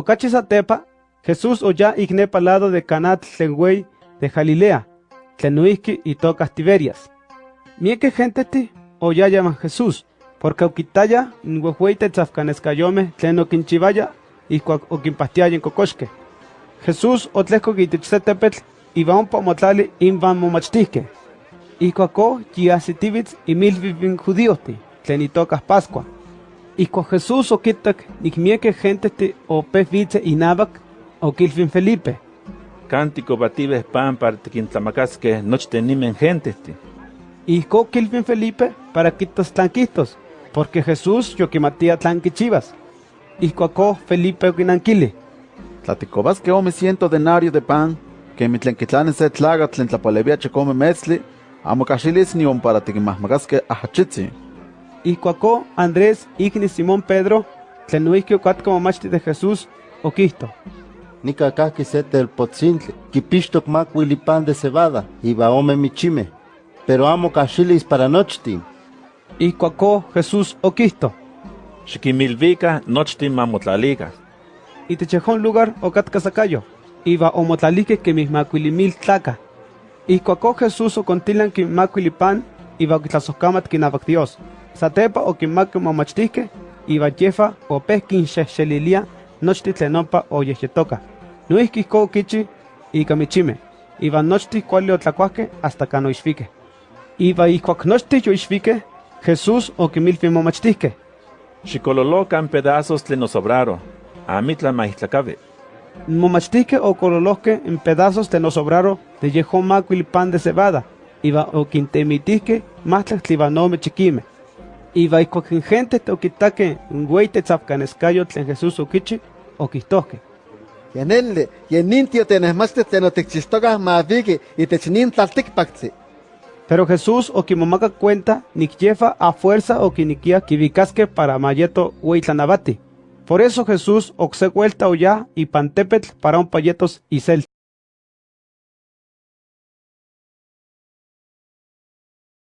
Ocachi satepa, Jesús oya ignepa lado de Canat tlen de Galilea, tlen y tocas Tiberias. Mieke gente ti, oya llaman Jesús, porque oquitaya nhuehueite tzafcanescayome tlen oquinchivaya ihcuac oquimpastiaya en cocoxque. Jesús otlehco itich se tepetl iba ompa motlali invan momachtihque. Ihcuaco yiahsitivitz imilvivin judíohti, tlen itocas Pascua. Ihcuac Jesús oquitac nicmieke gentehti opeh vitze inabac, oquilvin Felipe. Cántico batibes pan para tiquintlamacasque nochten nimen gentehti. Ihco quilvin Felipe para quitos tlanquistos, porque Jesús yoquimatía tlanquichivas. Ihcuaco Felipe oquinanquili. Tlaticobasque ome ciento denario de pan, que mi tlenquitlanes se tlaga tlen tlapalevia checome metzli, amo caxilis ni para tiquimahmacasque ajachitzi. Ihcuaco Andrés, igni Simón Pedro, tlen nuihque ocatca momachti de Jesús, oquihto. Nica caqui se telpotzintli, quipixtoc macuili pan de cebada, iba ome michime, pero amo caxilis para nochtin. Ihcuaco Jesús oquihto. Xiquimilvica nochtin mamotlalica. Itechejón lugar ocatca sacayo, iba omotlalique que mis macuilimil tlaca. Ihcuaco Jesús ocontilan que macuilipan, iba oquitlasoscamat quinabac Dios. Satepa oquimaque momachtisque, iba yefa o pesquin xexelilia, nochti tlenompa o yexetoca. Nuihki ko kichi, ika michime. Iba nochti cuali otlacuaque hasta cano ixfique. Iba ihcuac nochti yoixfique, Jesús oquimilfi momachtihque. Xicololocan pedazos tlen sobraro, amitla maistlacabe. Momachtihque o cololoque en pedazos de sobraro de macuil pan de cebada, iba o quintemitihque matlak tlibanome chiquime. Iba ihcuac gente toquitaque un güey tzapcanescayo tlen Jesús oquichi, oquihtohque. Yanelle, yenintio tenesmaste tenotichistogas mavigi y technin tlaltikpaktzi. Pero Jesús o quimomaca cuenta nikyefa a fuerza o quiniquia kibicasque para mayeto huitlanabati. Por eso Jesús oxe vuelta o ya y pantepetl para un payetos y cel.